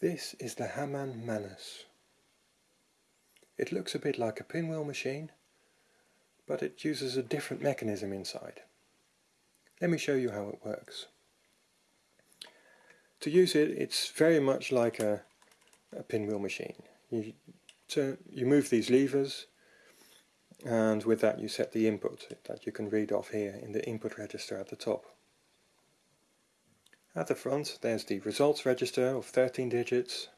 This is the Hamann Manus. It looks a bit like a pinwheel machine, but it uses a different mechanism inside. Let me show you how it works. To use it, it's very much like a, a pinwheel machine. You, turn, you move these levers and with that you set the input that you can read off here in the input register at the top. At the front there's the results register of 13 digits.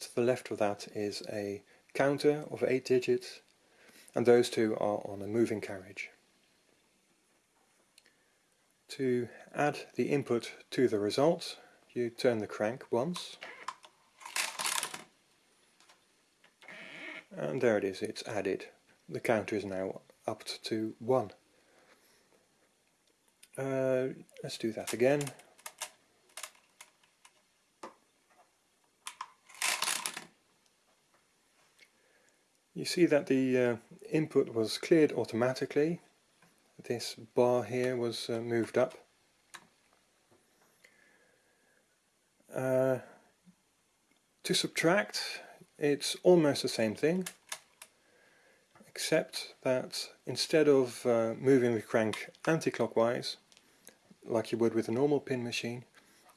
To the left of that is a counter of 8 digits and those two are on a moving carriage. To add the input to the result you turn the crank once and there it is, it's added. The counter is now up to 1. Uh, let's do that again. You see that the uh, input was cleared automatically. This bar here was uh, moved up. Uh, to subtract, it's almost the same thing, except that instead of uh, moving the crank anti-clockwise, like you would with a normal pin machine,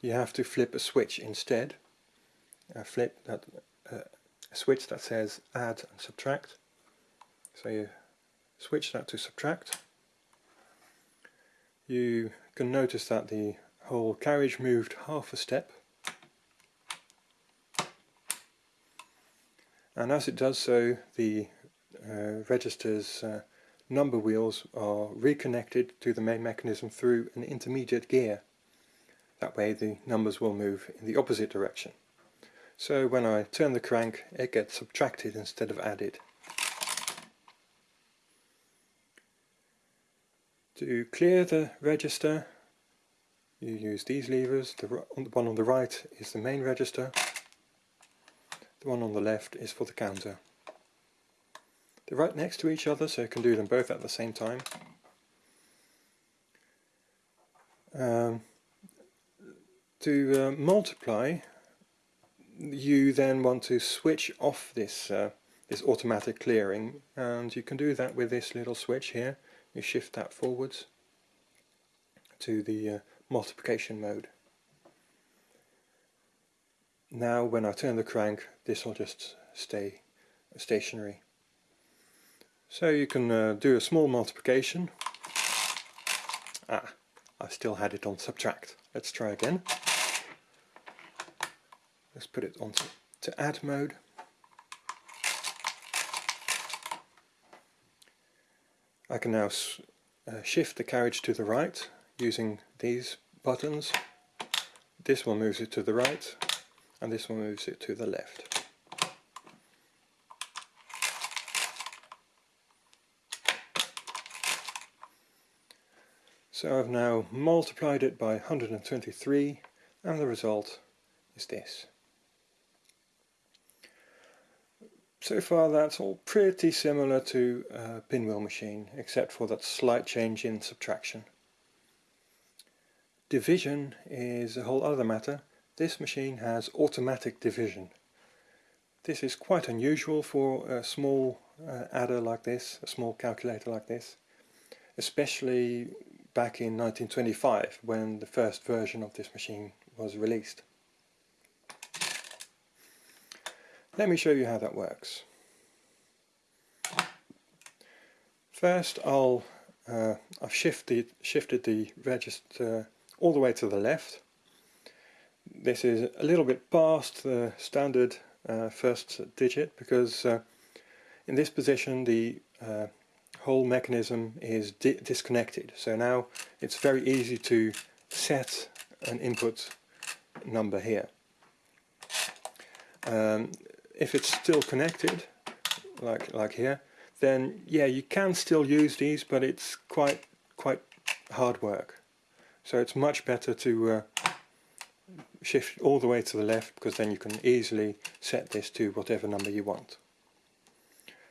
you have to flip a switch instead. A flip that uh, a switch that says add and subtract. So you switch that to subtract. You can notice that the whole carriage moved half a step. And as it does so, the uh, register's uh, number wheels are reconnected to the main mechanism through an intermediate gear. That way the numbers will move in the opposite direction. So when I turn the crank it gets subtracted instead of added. To clear the register you use these levers, the one on the right is the main register, the one on the left is for the counter. They're right next to each other so you can do them both at the same time. Um, to uh, multiply you then want to switch off this uh, this automatic clearing and you can do that with this little switch here. You shift that forwards to the uh, multiplication mode. Now when I turn the crank this will just stay stationary. So you can uh, do a small multiplication. Ah I still had it on subtract. Let's try again Let's put it onto to add mode. I can now uh, shift the carriage to the right using these buttons. This one moves it to the right and this one moves it to the left. So I've now multiplied it by 123 and the result is this. So far that's all pretty similar to a pinwheel machine, except for that slight change in subtraction. Division is a whole other matter. This machine has automatic division. This is quite unusual for a small uh, adder like this, a small calculator like this, especially back in 1925 when the first version of this machine was released. Let me show you how that works. First I'll uh, I've shifted shifted the register all the way to the left. This is a little bit past the standard uh, first digit because uh, in this position the uh, whole mechanism is di disconnected. So now it's very easy to set an input number here. Um, if it's still connected, like like here, then yeah, you can still use these, but it's quite quite hard work. So it's much better to uh, shift all the way to the left because then you can easily set this to whatever number you want.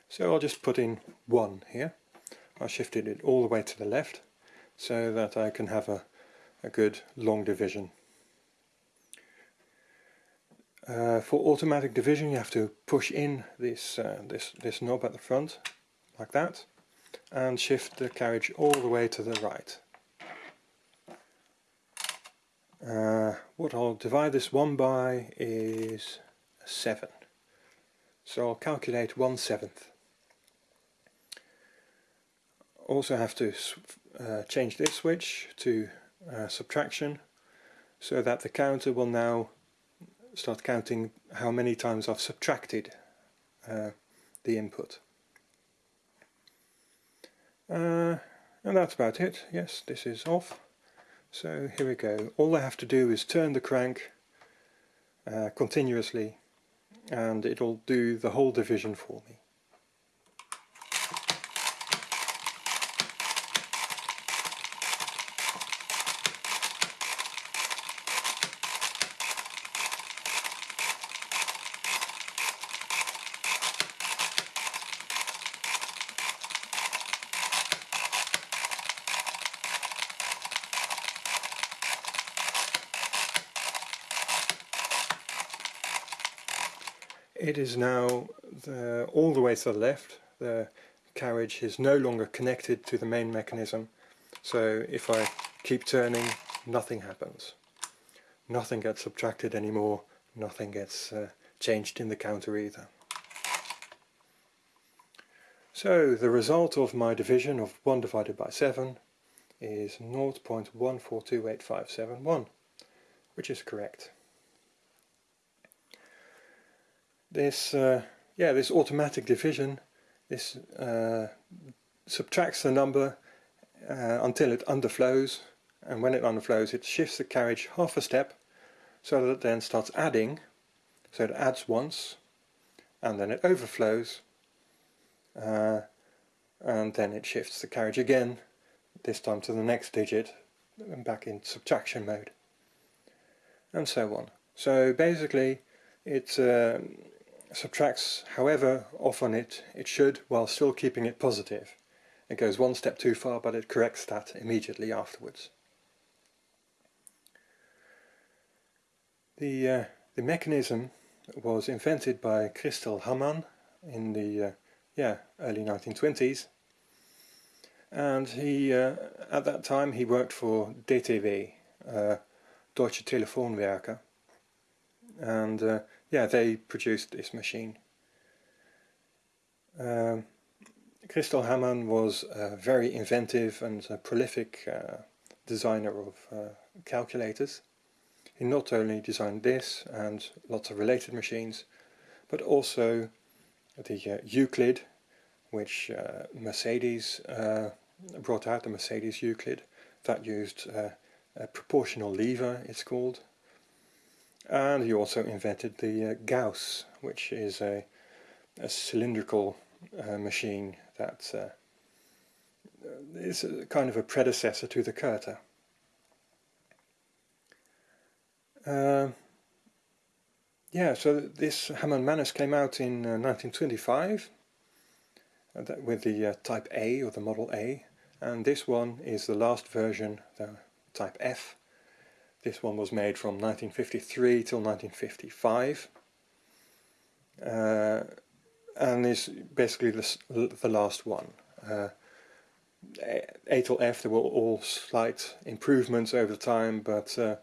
So I'll just put in 1 here. I shifted it all the way to the left so that I can have a, a good long division. Uh, for automatic division you have to push in this, uh, this, this knob at the front, like that, and shift the carriage all the way to the right. Uh, what I'll divide this one by is 7. So I'll calculate 1 seventh. Also have to uh, change this switch to uh, subtraction so that the counter will now start counting how many times I've subtracted uh, the input. Uh, and that's about it. Yes, this is off. So here we go. All I have to do is turn the crank uh, continuously and it'll do the whole division for me. It is now the, all the way to the left. The carriage is no longer connected to the main mechanism. So if I keep turning, nothing happens. Nothing gets subtracted anymore. Nothing gets uh, changed in the counter either. So the result of my division of 1 divided by 7 is 0.1428571, which is correct this uh, yeah this automatic division this uh, subtracts the number uh, until it underflows. And when it underflows it shifts the carriage half a step so that it then starts adding. So it adds once and then it overflows uh, and then it shifts the carriage again this time to the next digit and back in subtraction mode and so on. So basically it's um, subtracts however often it, it should while still keeping it positive. It goes one step too far but it corrects that immediately afterwards. The, uh, the mechanism was invented by Christel Hamann in the uh, yeah, early 1920s and he uh, at that time he worked for DTV, uh, Deutsche Telefonwerke and uh, yeah, they produced this machine. Um, Christel Hamann was a very inventive and prolific uh, designer of uh, calculators. He not only designed this and lots of related machines, but also the uh, Euclid, which uh, Mercedes uh, brought out, the Mercedes Euclid, that used uh, a proportional lever, it's called, and he also invented the uh, Gauss, which is a, a cylindrical uh, machine that uh, is kind of a predecessor to the Curta. Uh, yeah, so this Hamann Manus came out in 1925 uh, uh, with the Type A or the Model A, and this one is the last version, the Type F, this one was made from 1953 till 1955 uh, and is basically the, the last one. Uh, A till F there were all slight improvements over time but uh,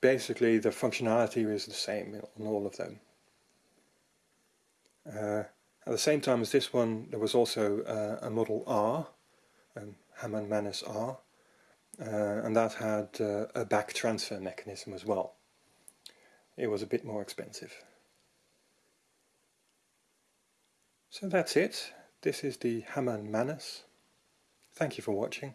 basically the functionality is the same on all of them. Uh, at the same time as this one there was also uh, a Model R, um, Hamann Manus R, and that had uh, a back transfer mechanism as well. It was a bit more expensive. So that's it. This is the Hamann Manus. Thank you for watching.